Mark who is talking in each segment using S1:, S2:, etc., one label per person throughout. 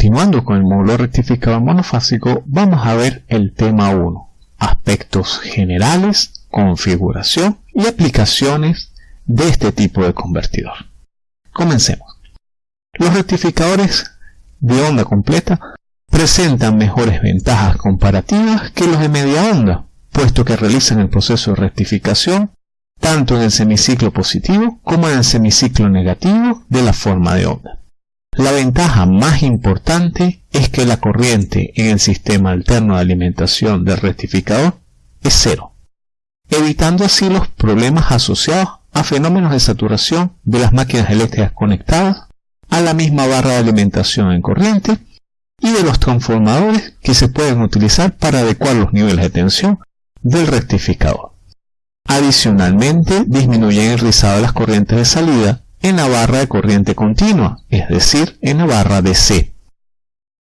S1: Continuando con el módulo rectificador monofásico, vamos a ver el tema 1, aspectos generales, configuración y aplicaciones de este tipo de convertidor. Comencemos. Los rectificadores de onda completa presentan mejores ventajas comparativas que los de media onda, puesto que realizan el proceso de rectificación tanto en el semiciclo positivo como en el semiciclo negativo de la forma de onda. La ventaja más importante es que la corriente en el sistema alterno de alimentación del rectificador es cero, evitando así los problemas asociados a fenómenos de saturación de las máquinas eléctricas conectadas a la misma barra de alimentación en corriente y de los transformadores que se pueden utilizar para adecuar los niveles de tensión del rectificador. Adicionalmente, disminuyen el rizado de las corrientes de salida en la barra de corriente continua, es decir, en la barra DC.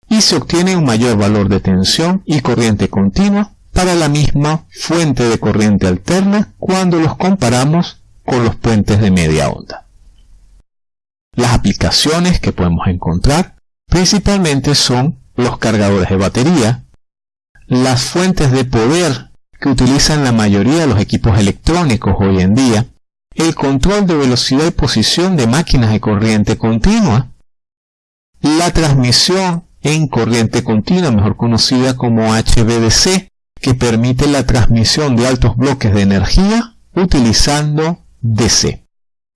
S1: Y se obtiene un mayor valor de tensión y corriente continua para la misma fuente de corriente alterna cuando los comparamos con los puentes de media onda. Las aplicaciones que podemos encontrar principalmente son los cargadores de batería, las fuentes de poder que utilizan la mayoría de los equipos electrónicos hoy en día, el control de velocidad y posición de máquinas de corriente continua, la transmisión en corriente continua, mejor conocida como HVDC, que permite la transmisión de altos bloques de energía utilizando DC.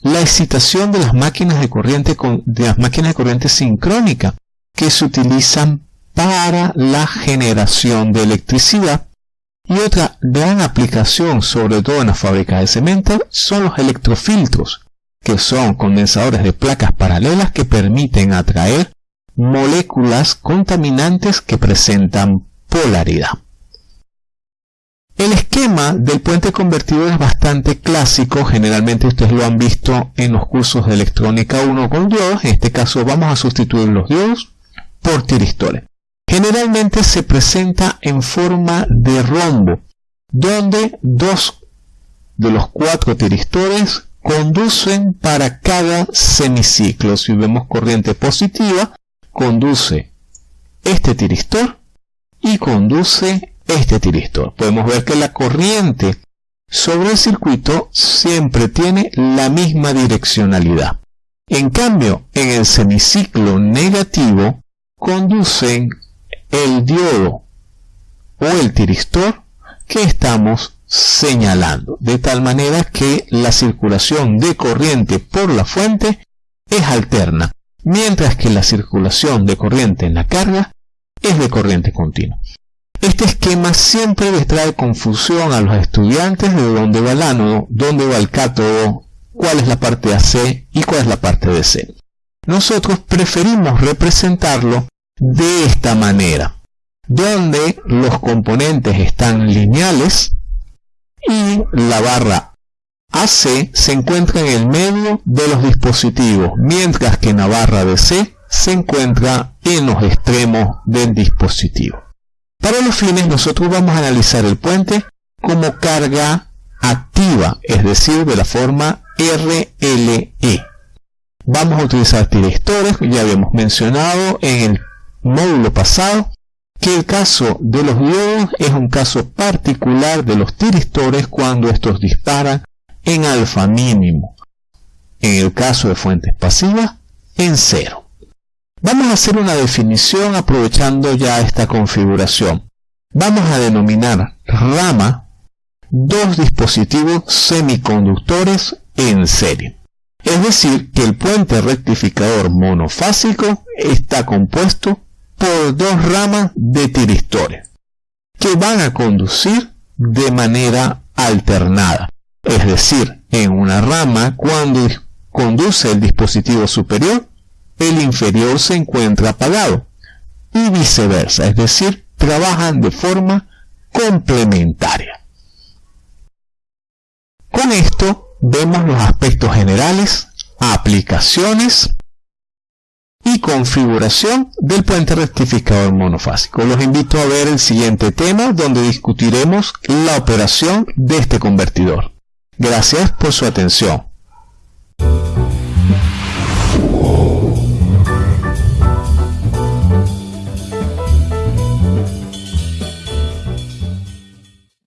S1: La excitación de las máquinas de corriente, de las máquinas de corriente sincrónica, que se utilizan para la generación de electricidad y otra gran aplicación, sobre todo en las fábricas de cemento, son los electrofiltros, que son condensadores de placas paralelas que permiten atraer moléculas contaminantes que presentan polaridad. El esquema del puente convertidor es bastante clásico, generalmente ustedes lo han visto en los cursos de electrónica 1 con diodos, en este caso vamos a sustituir los diodos por tiristores. Generalmente se presenta en forma de rombo, donde dos de los cuatro tiristores conducen para cada semiciclo. Si vemos corriente positiva, conduce este tiristor y conduce este tiristor. Podemos ver que la corriente sobre el circuito siempre tiene la misma direccionalidad. En cambio, en el semiciclo negativo conducen el diodo o el tiristor que estamos señalando, de tal manera que la circulación de corriente por la fuente es alterna, mientras que la circulación de corriente en la carga es de corriente continua. Este esquema siempre les trae confusión a los estudiantes de dónde va el ánodo, dónde va el cátodo, cuál es la parte AC y cuál es la parte DC. Nosotros preferimos representarlo de esta manera, donde los componentes están lineales y la barra AC se encuentra en el medio de los dispositivos, mientras que la barra DC se encuentra en los extremos del dispositivo. Para los fines nosotros vamos a analizar el puente como carga activa, es decir, de la forma RLE. Vamos a utilizar tiristores, ya habíamos mencionado en el módulo pasado que el caso de los diodos es un caso particular de los tiristores cuando estos disparan en alfa mínimo. En el caso de fuentes pasivas, en cero. Vamos a hacer una definición aprovechando ya esta configuración. Vamos a denominar rama dos dispositivos semiconductores en serie. Es decir, que el puente rectificador monofásico está compuesto por dos ramas de tiristores que van a conducir de manera alternada. Es decir, en una rama cuando conduce el dispositivo superior, el inferior se encuentra apagado y viceversa, es decir, trabajan de forma complementaria. Con esto vemos los aspectos generales, aplicaciones y configuración del puente rectificador monofásico. Los invito a ver el siguiente tema donde discutiremos la operación de este convertidor. Gracias por su atención.